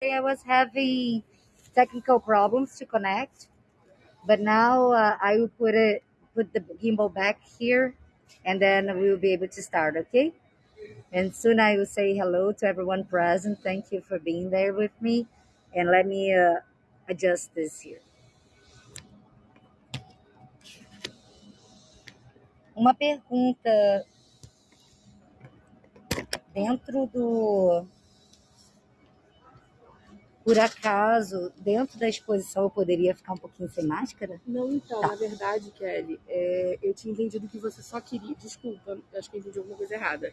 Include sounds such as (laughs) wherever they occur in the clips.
I was having technical problems to connect, but now uh, I will put it put the gimbal back here, and then we will be able to start. Okay. And soon I will say hello to everyone present. Thank you for being there with me, and let me uh, adjust this here. Uma pergunta dentro do Por acaso, dentro da exposição eu poderia ficar um pouquinho sem máscara? Não, então, Tá. na verdade, Kelly, é, eu tinha entendido que você só queria. Desculpa, acho que eu entendi alguma coisa errada.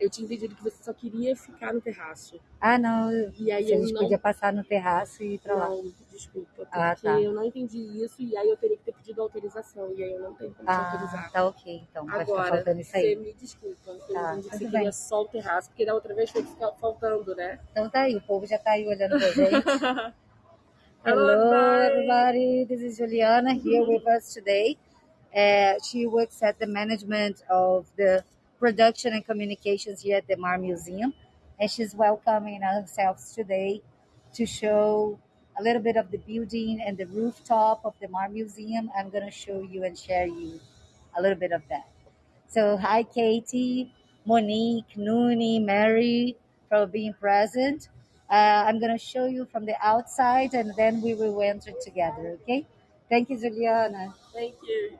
Eu tinha entendido que você só queria ficar no terraço. Ah, não. E aí se a eu gente não. podia passar no terraço e ir pra lá. Desculpa, porque Ah, tá. eu não entendi isso e aí eu teria que ter pedido autorização. E aí eu não tenho como te Ah, autorizar. tá ok, então. Vai ficar Agora, faltando isso você aí. me desculpa, eu Tá, entendi que você queria só o terraço, porque da outra vez foi faltando, né? Então tá aí, o povo já tá aí olhando pra gente. (laughs) Hello, Hello, everybody. This is Juliana here with us today. Uh, she works at the management of the production and communications here at the Mar Museum, and she's welcoming ourselves today to show a little bit of the building and the rooftop of the Mar Museum. I'm going to show you and share you a little bit of that. So, hi, Katie, Monique, Nooni, Mary, for being present. Uh, I'm going to show you from the outside and then we will enter together, okay? Thank you, Juliana. Thank you.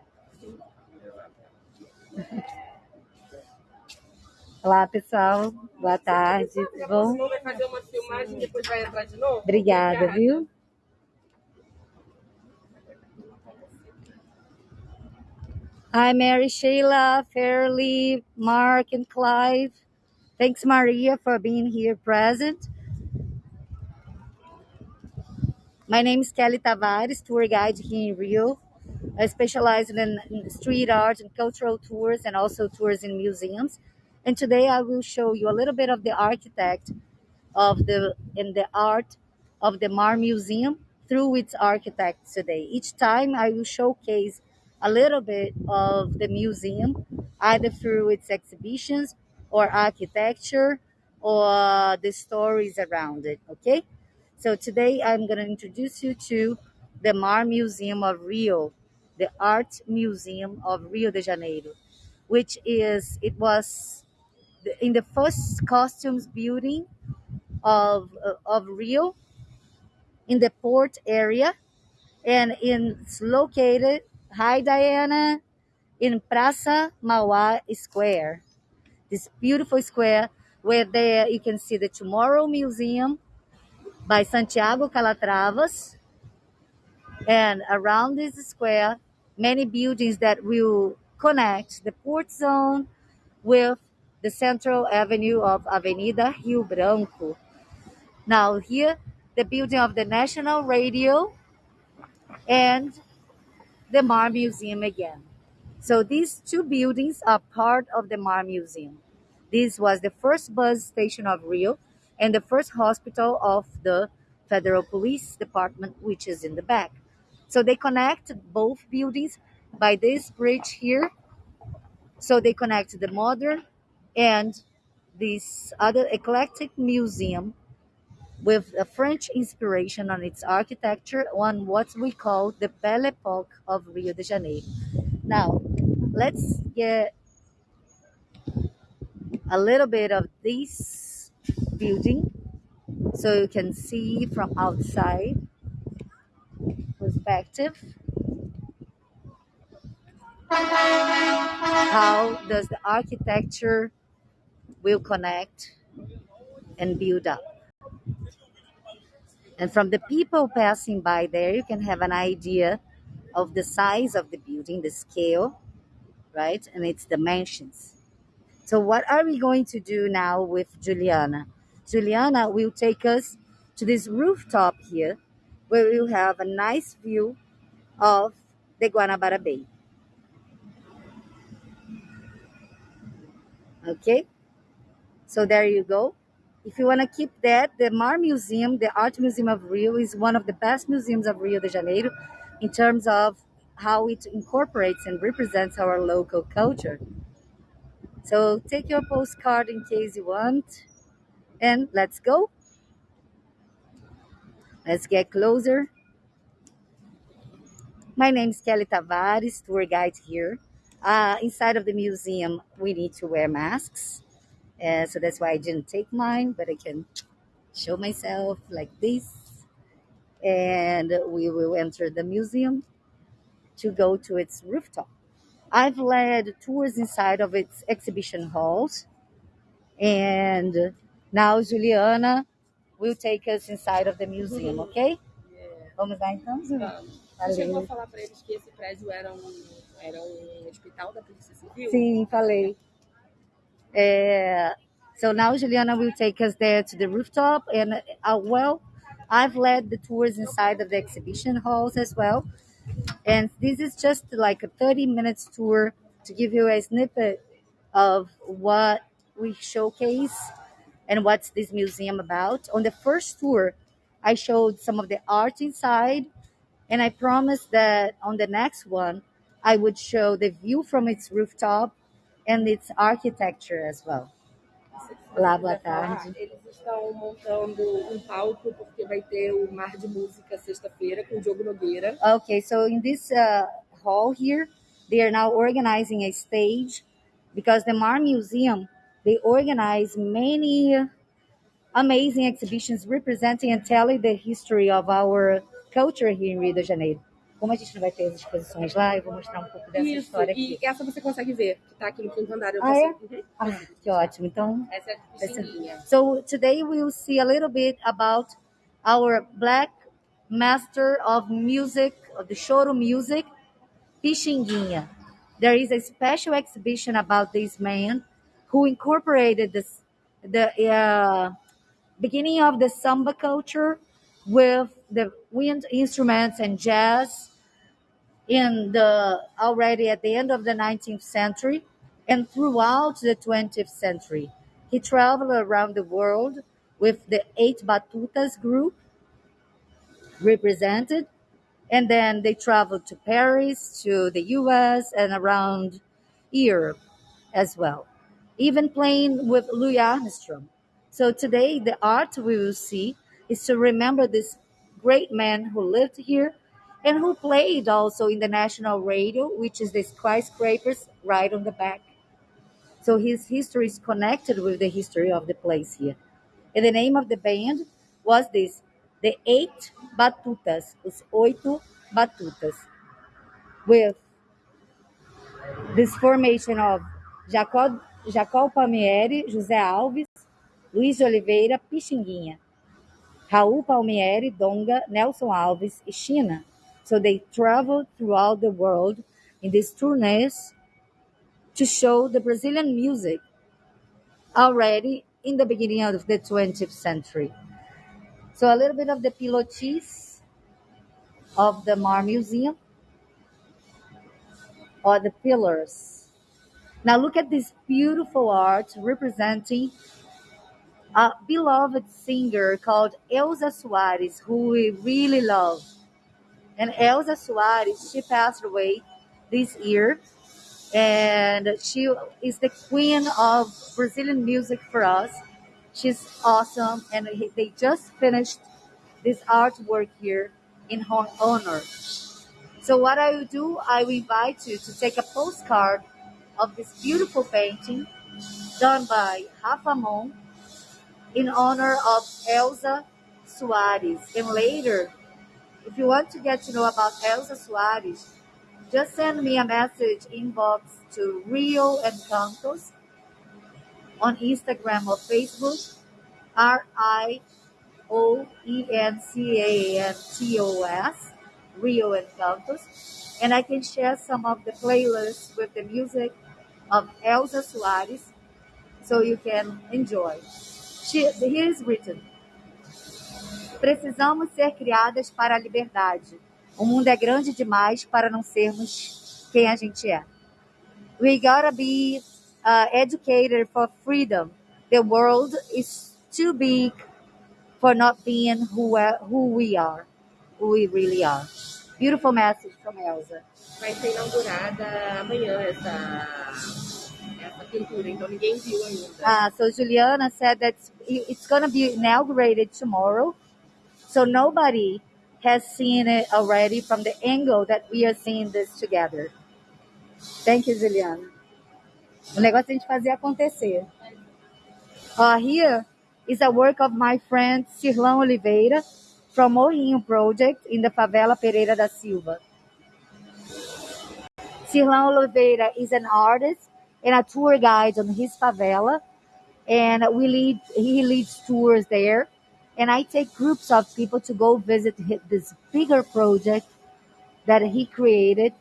(laughs) Olá, pessoal. Boa tarde. Tudo bom? Vai fazer uma filmagem e depois vai entrar de novo? Obrigada, Obrigada. viu? Hi, Mary, Sheila, Fairly, Mark, and Clive. Thanks, Maria, for being here present. My name is Kelly Tavares, tour guide here in Rio. I specialize in street art and cultural tours and also tours in museums. And today I will show you a little bit of the architect of the in the art of the Mar Museum through its architects today. Each time I will showcase a little bit of the museum, either through its exhibitions or architecture or the stories around it. Okay? So today I'm going to introduce you to the Mar Museum of Rio, the Art Museum of Rio de Janeiro, which is, it was in the first costumes building of, of Rio in the port area and it's located, hi Diana, in Praça Mauá Square. This beautiful square where there you can see the Tomorrow Museum by Santiago Calatravas and around this square many buildings that will connect the port zone with the central avenue of Avenida Rio Branco. Now here the building of the National Radio and the Mar Museum again. So these two buildings are part of the Mar Museum. This was the first bus station of Rio and the first hospital of the Federal Police Department, which is in the back. So they connect both buildings by this bridge here. So they connect the modern and this other eclectic museum with a French inspiration on its architecture on what we call the Belle Époque of Rio de Janeiro. Now, let's get a little bit of this building so you can see from outside perspective how does the architecture will connect and build up. And from the people passing by there, you can have an idea of the size of the building, the scale, right? And its dimensions. So, what are we going to do now with Juliana? Juliana will take us to this rooftop here where we'll have a nice view of the Guanabara Bay. Okay? So, there you go. If you want to keep that, the Mar Museum, the Art Museum of Rio, is one of the best museums of Rio de Janeiro in terms of how it incorporates and represents our local culture. So take your postcard in case you want, and let's go. Let's get closer. My name is Kelly Tavares, tour guide here. Uh, inside of the museum, we need to wear masks. Uh, so that's why I didn't take mine, but I can show myself like this. And we will enter the museum to go to its rooftop. I've led tours inside of its exhibition halls. And now Juliana will take us inside of the museum, ok? Yeah. Vamos lá então, Ju? Vamos. Você chegou a falar pra eles que esse prédio era um, era um hospital da Polícia Civil? Sim, falei. É, so now Juliana will take us there to the rooftop, and uh, well, I've led the tours inside of the exhibition halls as well. And this is just like a 30 minutes tour to give you a snippet of what we showcase and what's this museum about. On the first tour, I showed some of the art inside, and I promised that on the next one, I would show the view from its rooftop and its architecture as well. Olá, boa tarde. Eles estão montando um palco porque vai ter o Mar de Música sexta-feira com o Diogo Nogueira. Okay, so in this uh, hall here, they are now organizing a stage because the Mar Museum they organize many amazing exhibitions representing and telling the history of our culture here in Rio de Janeiro. Como a gente não vai ter as exposições lá, eu vou mostrar um pouco dessa Isso, história aqui. e essa você consegue ver, que tá aqui no quinto andar. Eu Ah, é? Uhum. Ah, que ótimo. Então, Essa é a. So today we will see a little bit about our black master of music, of the choro music, Pixinguinha. There is a special exhibition about this man who incorporated this, the uh, beginning of the samba culture with the wind instruments and jazz in the already at the end of the 19th century and throughout the 20th century. He traveled around the world with the eight Batutas group represented, and then they traveled to Paris, to the US, and around Europe as well, even playing with Louis Armstrong. So today, the art we will see is to remember this great man who lived here and who played also in the national radio, which is the skyscrapers right on the back. So his history is connected with the history of the place here. And the name of the band was this, the Eight Batutas, os Oito Batutas, with this formation of Jacó, Jacó Palmieri, José Alves, Luiz Oliveira, Pixinguinha, Raul Palmieri, Donga, Nelson Alves, e China. So they traveled throughout the world in these tourneys to show the Brazilian music already in the beginning of the 20th century. So a little bit of the pilotis of the Mar Museum or the pillars. Now look at this beautiful art representing a beloved singer called Elza Soares, who we really love. And Elza Soares, she passed away this year, and she is the queen of Brazilian music for us. She's awesome, and they just finished this artwork here in her honor. So what I will do, I will invite you to take a postcard of this beautiful painting done by Rafa Mon in honor of Elza Soares. And later, if you want to get to know about Elza Soares, just send me a message inbox to Rio Encantos on Instagram or Facebook, R I O E N C A N T O S, Rio Encantos. And I can share some of the playlists with the music of Elza Soares so you can enjoy. She, here is written: Precisamos ser criadas para a liberdade. O mundo é grande demais para não sermos quem a gente é. We gotta be uh, educated for freedom. The world is too big for not being who, we- who we are, who we really are. Beautiful message from Elsa. Vai ser inaugurada amanhã essa, essa pintura, então ninguém viu ainda. Uh, so Juliana said that it's gonna be inaugurated tomorrow. So nobody has seen it already from the angle that we are seeing this together. Thank you, Juliana. O negócio é a gente fazer acontecer. Uh, here is a work of my friend Cirlão Oliveira from Morrinho Project in the favela Pereira da Silva. Cirlão Oliveira is an artist and a tour guide on his favela, and we lead he leads tours there, and I take groups of people to go visit this bigger project that he created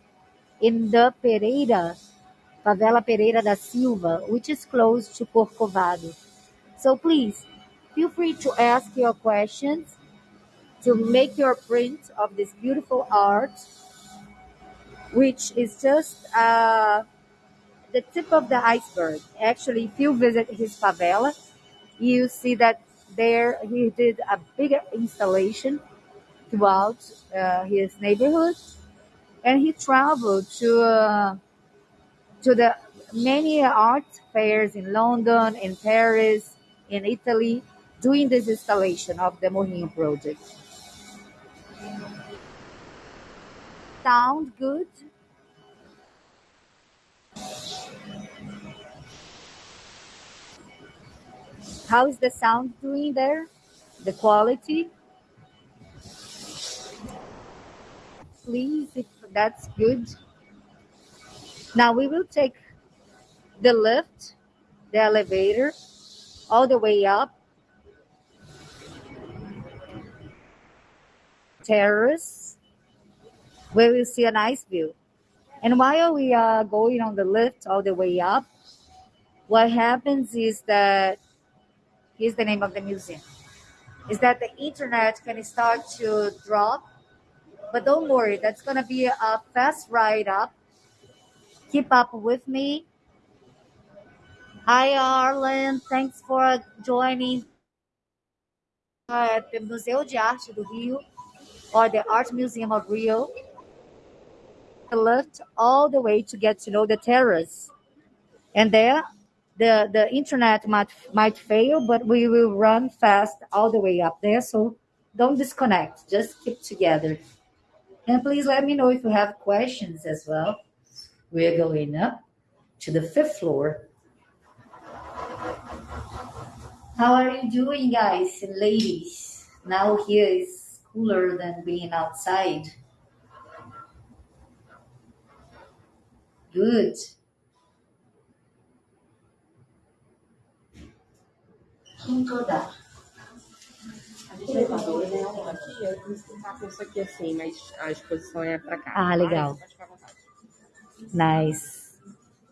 in the Pereira favela Pereira da Silva, which is close to Corcovado. So please feel free to ask your questions to make your print of this beautiful art, which is just uh, the tip of the iceberg. Actually, if you visit his favela, you see that there he did a bigger installation throughout uh, his neighborhood, and he traveled to uh, to the many art fairs in London, in Paris, in Italy, doing this installation of the Morrinho project. Sound good? How is the sound doing there? The quality? Please, if that's good. Now we will take the lift, the elevator, all the way up, terrace, where we see a nice view. And while we are going on the lift all the way up, what happens is that here's the name of the museum is that the internet can start to drop. But don't worry that's going to be a fast ride up. Keep up with me. Hi arlen. Thanks for joining at the museu de arte do rio or the art museum of rio. The lift all the way to get to know the terrace. And there the the internet might might fail but we will run fast all the way up there. So don't disconnect. Just keep together. And please let me know if you have questions as well. We're going up to the fifth floor. How are you doing guys and ladies? Now here is cooler than being outside. Good Quem toda? O elevador, né? Aqui, eu vou explicar com isso aqui assim, mas a exposição é pra cá. Ah, legal. Nice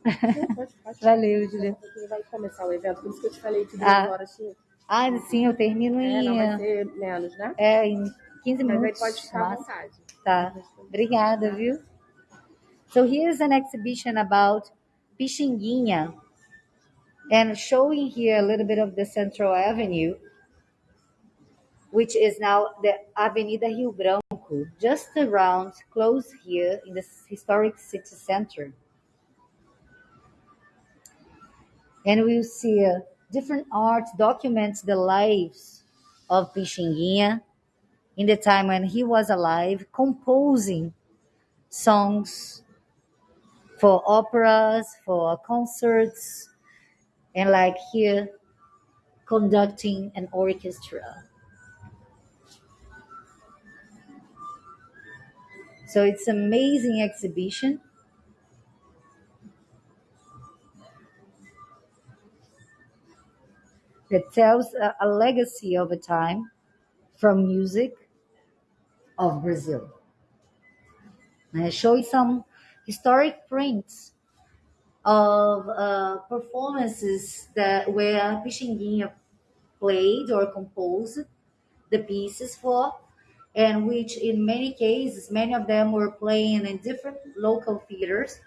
Não, pode, pode. valeu Julia vai começar o evento, por isso que eu te falei que duas Ah, horas tinha. Ah, sim, eu termino É, não vai em, ser menos, né? é, em 15 Mas aí minutos. pode ficar à vontade. tá. Obrigada, viu? So here's an exhibition about Pixinguinha and showing here a little bit of the Central Avenue, which is now the Avenida Rio Branco, just around, close here in the historic city center. And we'll see uh, different art documents the lives of Pixinguinha in the time when he was alive, composing songs for operas, for concerts, and like here, conducting an orchestra. So it's amazing exhibition. that tells a, a legacy of a time from music of Brazil. And I show you some historic prints of uh, performances that where Pixinguinha played or composed the pieces for, and which in many cases, many of them were playing in different local theaters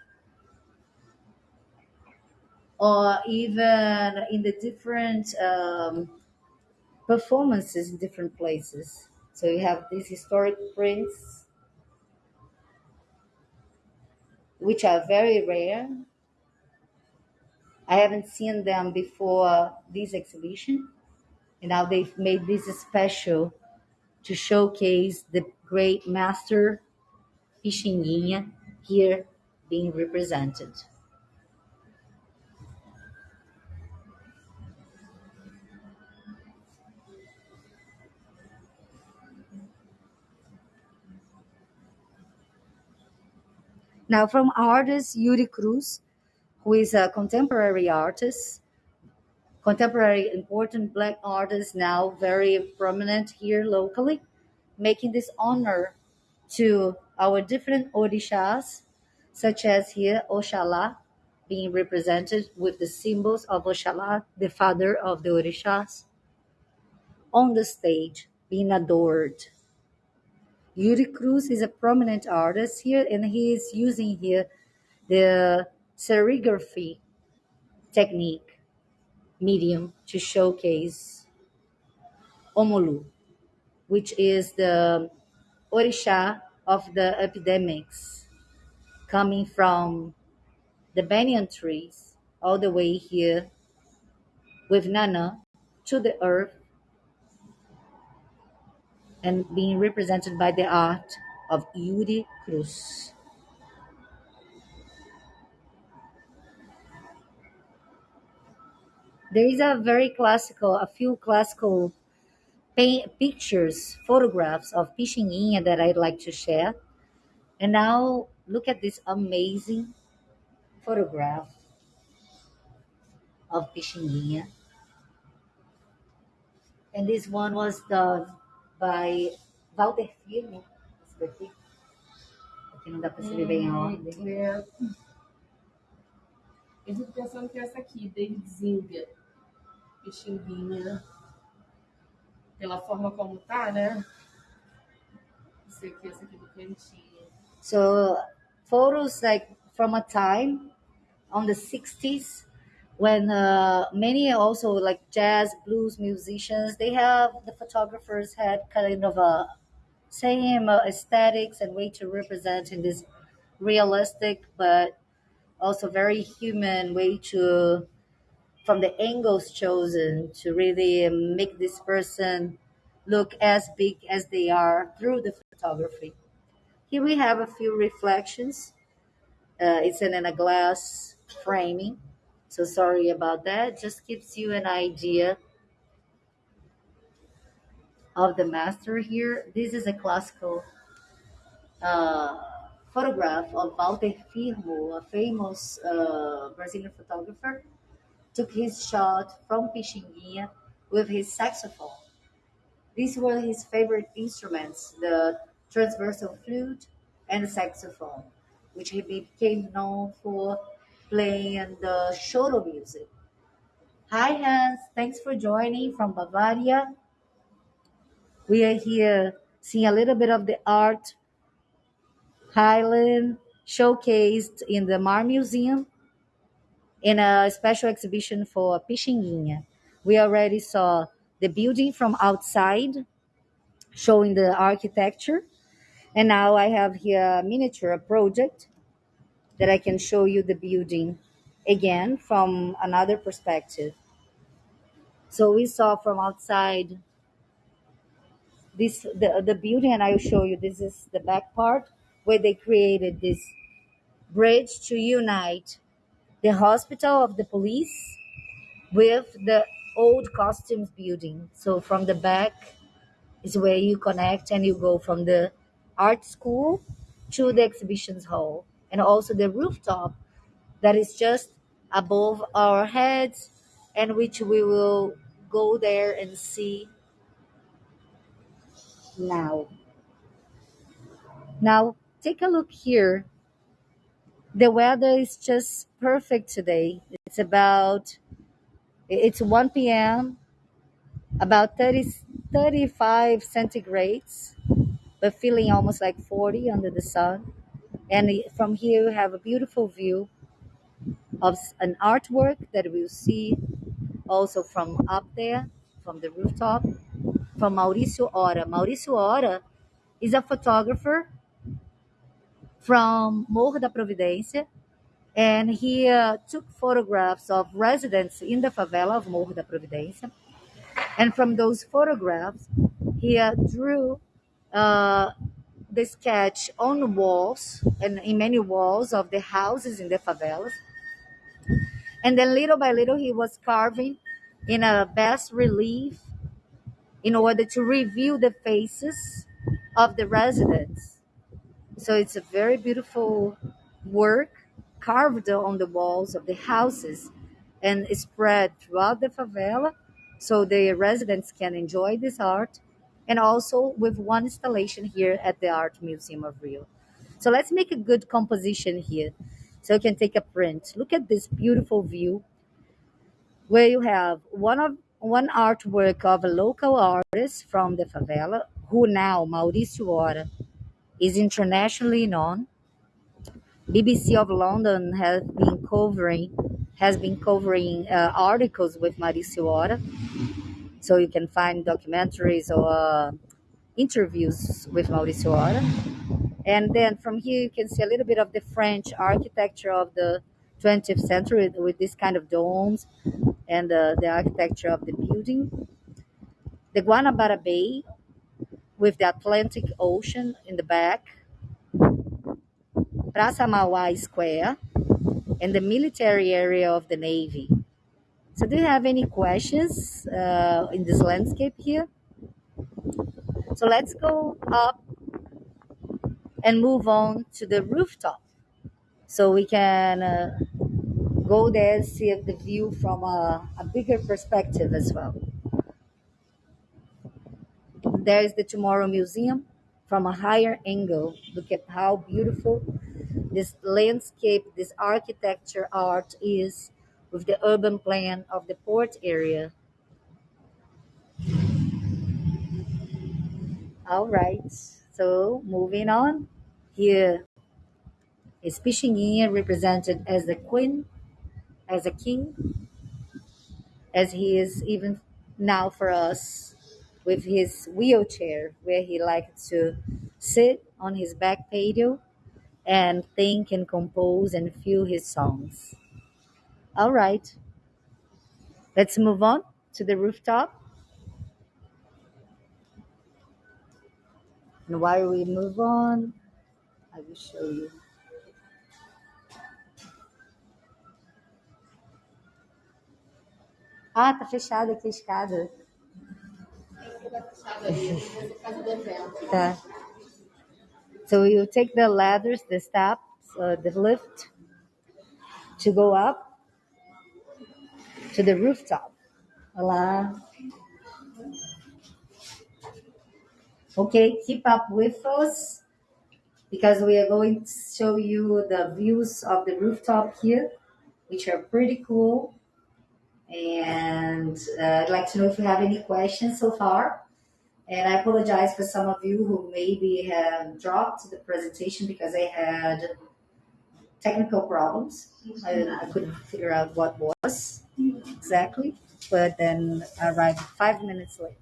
or even in the different um, performances in different places. So you have these historic prints, which are very rare. I haven't seen them before this exhibition, and now they've made this special to showcase the great master Pixinguinha here being represented. Now, from artist Yuri Cruz, who is a contemporary artist, contemporary important black artist now very prominent here locally, making this honor to our different orishas, such as here Oshala, being represented with the symbols of Oshala, the father of the orishas, on the stage, being adored. Yuri Cruz is a prominent artist here, and he is using here the serigraphy technique medium to showcase Omolu, which is the Orisha of the epidemics, coming from the banyan trees all the way here with Nana to the earth and being represented by the art of Yuri Cruz. There is a very classical, a few classical paint, pictures, photographs of Pixinguinha that I'd like to share. And now look at this amazing photograph of Pixinguinha. And this one was done by Walter Firmo. Esse daqui. Aqui não dá para se ver bem a ordem. É. Eu fico pensando que essa aqui, David Zinga, Pixinguinha, pela forma como tá, né? Esse aqui, essa aqui do cantinho. So photos like from a time on the 60s when uh, many also like jazz blues musicians they have the photographers had kind of a same uh, aesthetics and way to represent in this realistic but also very human way to from the angles chosen to really make this person look as big as they are through the photography here we have a few reflections. Uh, it's in, in a glass framing. So sorry about that. Just gives you an idea of the master here. This is a classical uh, photograph of Walter Firmo, a famous uh, Brazilian photographer. Took his shot from Pixinguinha with his saxophone. These were his favorite instruments, the transversal flute and the saxophone, which he became known for playing the choro music. Hi Hans, thanks for joining from Bavaria. We are here seeing a little bit of the art Highland showcased in the Mar Museum in a special exhibition for Pixinguinha. We already saw the building from outside, showing the architecture. And now I have here a miniature project that I can show you the building again from another perspective. So we saw from outside this the, the building and I will show you this is the back part where they created this bridge to unite the hospital of the police with the old costumes building. So from the back is where you connect and you go from the art school to the exhibitions hall and also the rooftop that is just above our heads and which we will go there and see now. Now, take a look here. The weather is just perfect today. It's about it's 1 p.m. about 30 35 centigrades, but feeling almost like 40 under the sun. And from here, we have a beautiful view of an artwork that we'll see also from up there, from the rooftop, from Mauricio Hora. Mauricio Hora is a photographer from Morro da Providência, and he uh, took photographs of residents in the favela of Morro da Providência. And from those photographs, he uh, drew uh, the sketch on walls and in many walls of the houses in the favelas. And then little by little, he was carving in a bas relief in order to reveal the faces of the residents. So it's a very beautiful work carved on the walls of the houses and spread throughout the favela so the residents can enjoy this art and also with one installation here at the Art Museum of Rio. So let's make a good composition here so you can take a print. Look at this beautiful view where you have one of one artwork of a local artist from the favela who now Mauricio Hora is internationally known. BBC of London has been covering has been covering uh, articles with Mauricio Hora, so you can find documentaries or uh, interviews with Mauricio Hora. And then from here you can see a little bit of the French architecture of the 20th century with this kind of domes and uh, the architecture of the building. The Guanabara Bay with the Atlantic Ocean in the back. Praça Mauá Square and the military area of the Navy. So do you have any questions uh, in this landscape here? So let's go up and move on to the rooftop so we can uh, go there and see the view from a, a bigger perspective as well. There is the Tomorrow Museum from a higher angle. Look at how beautiful this landscape, this architecture art is with the urban plan of the port area. All right, so moving on. Here is Pixinguinha represented as a queen, as a king, as he is even now for us with his wheelchair where he liked to sit on his back patio and think and compose and feel his songs. All right, let's move on to the rooftop. And while we move on, I will show you. Ah, tá fechada aqui a escada. Tá. So you take the ladders, the steps, uh, the lift to go up to the rooftop. Olá. Okay, keep up with us because we are going to show you the views of the rooftop here, which are pretty cool. And uh, I'd like to know if you have any questions so far. And I apologize for some of you who maybe have dropped the presentation because I had technical problems. I, I couldn't figure out what was exactly, but then I arrived five minutes late.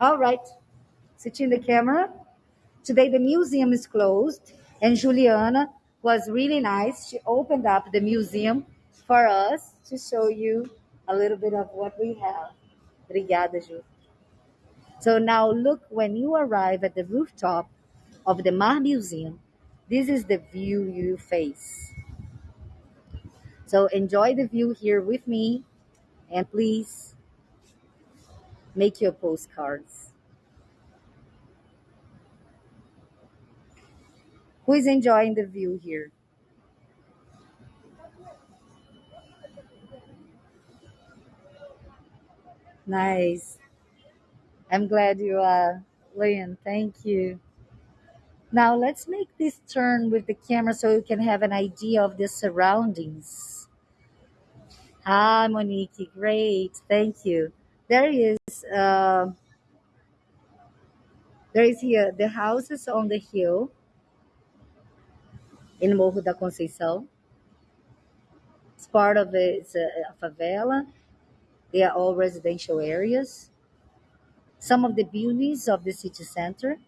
All right, switching the camera. Today the museum is closed, and Juliana was really nice. She opened up the museum for us to show you a little bit of what we have. Obrigada, Ju. So now look, when you arrive at the rooftop of the Mar Museum, this is the view you face. So enjoy the view here with me and please make your postcards. Who is enjoying the view here? Nice. I'm glad you are, Lynn. Thank you. Now let's make this turn with the camera so you can have an idea of the surroundings. Ah, Monique, great. Thank you. There is, uh, there is here the houses on the hill in Morro da Conceição. It's part of it. It's a, a favela. They are all residential areas. Some of the beauties of the city center.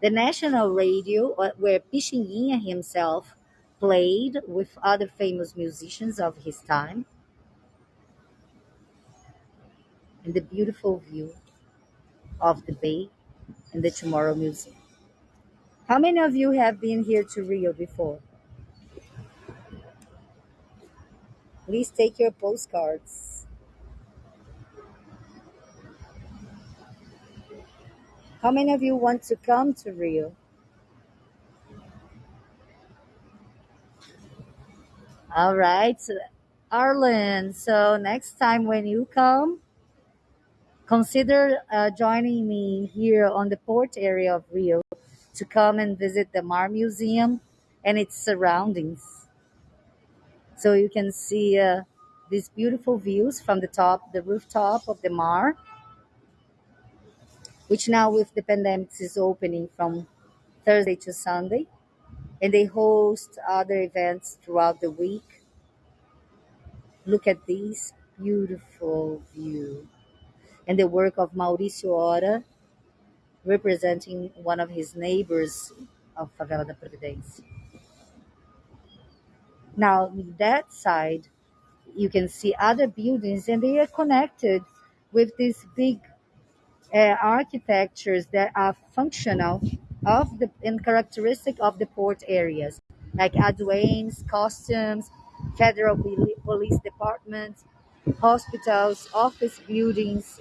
The national radio, uh, where Pixinguinha himself played with other famous musicians of his time. And the beautiful view. of the Bay and the Tomorrow Museum. How many of you have been here to Rio before? Please take your postcards. How many of you want to come to Rio? All right, Arlen. So next time when you come, consider uh, joining me here on the port area of Rio to come and visit the Mar Museum and its surroundings. So you can see uh, these beautiful views from the top, the rooftop of the Mar, which now with the pandemic is opening from Thursday to Sunday. And they host other events throughout the week. Look at this beautiful view and the work of Mauricio Hora, representing one of his neighbors of Favela da Providência. Now, that side, you can see other buildings, and they are connected with this big Uh, architectures that are functional of the and characteristic of the port areas, like Aduane's, customs, federal police department, hospitals, office buildings,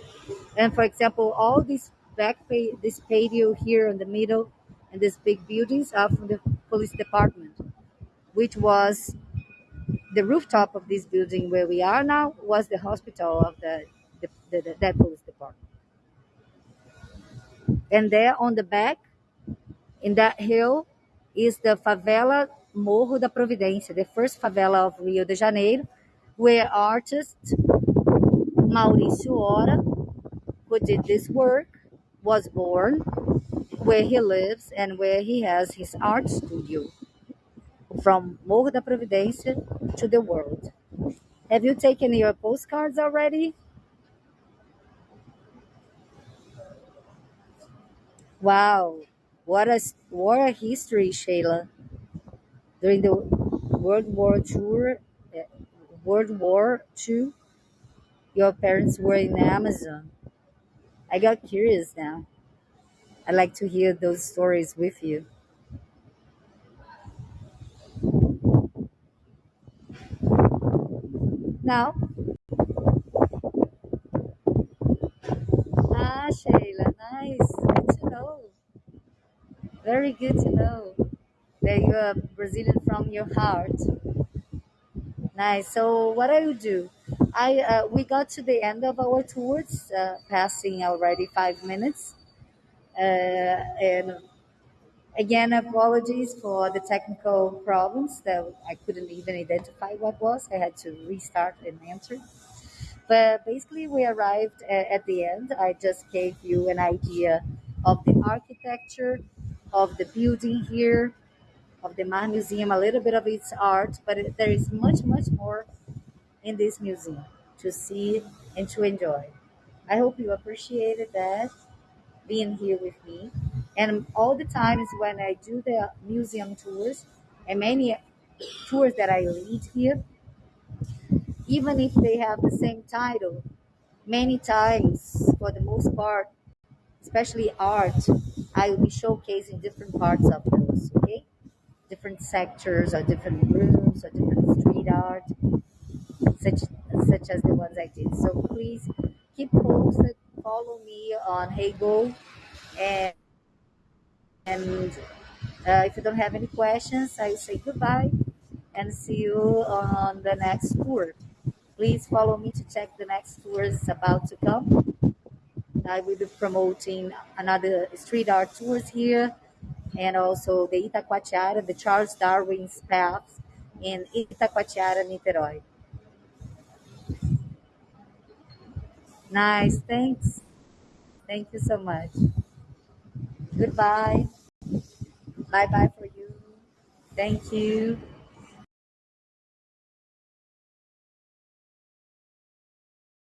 and for example, all these back this patio here in the middle and these big buildings are from the police department, which was the rooftop of this building where we are now was the hospital of the, the, the, the that police. And there on the back, in that hill, is the favela Morro da Providência, the first favela of Rio de Janeiro, where artist Mauricio Hora, who did this work, was born, where he lives, and where he has his art studio from Morro da Providência to the world. Have you taken your postcards already? Wow, what a what a history, Shayla. During the World War Tour, eh, World War Two, your parents were in Amazon. I got curious now. I'd like to hear those stories with you. Now, ah, Shayla, nice. Know. Very good to know that you are Brazilian from your heart. Nice. So, what I will do, I uh, we got to the end of our tours, uh, passing already five minutes, uh, and again, apologies for the technical problems that I couldn't even identify what was. I had to restart and enter. But basically, we arrived a- at the end. I just gave you an idea of the architecture, of the building here, of the Mar Museum, a little bit of its art, but there is much, much more in this museum to see and to enjoy. I hope you appreciated that being here with me. And all the times when I do the museum tours and many tours that I lead here, even if they have the same title, many times, for the most part, especially art, I will be showcasing different parts of those, okay? Different sectors or different rooms or different street art, such such as the ones I did. So please keep posted, follow me on Heygo, and, and uh, if you don't have any questions, I say goodbye and see you on the next tour. Please follow me to check the next tours about to come. I will be promoting another street art tours here and also the Itacoatiara, the Charles Darwin's Paths in Itacoatiara, Niterói. Nice, thanks. Thank you so much. Goodbye. Bye bye for you. Thank you.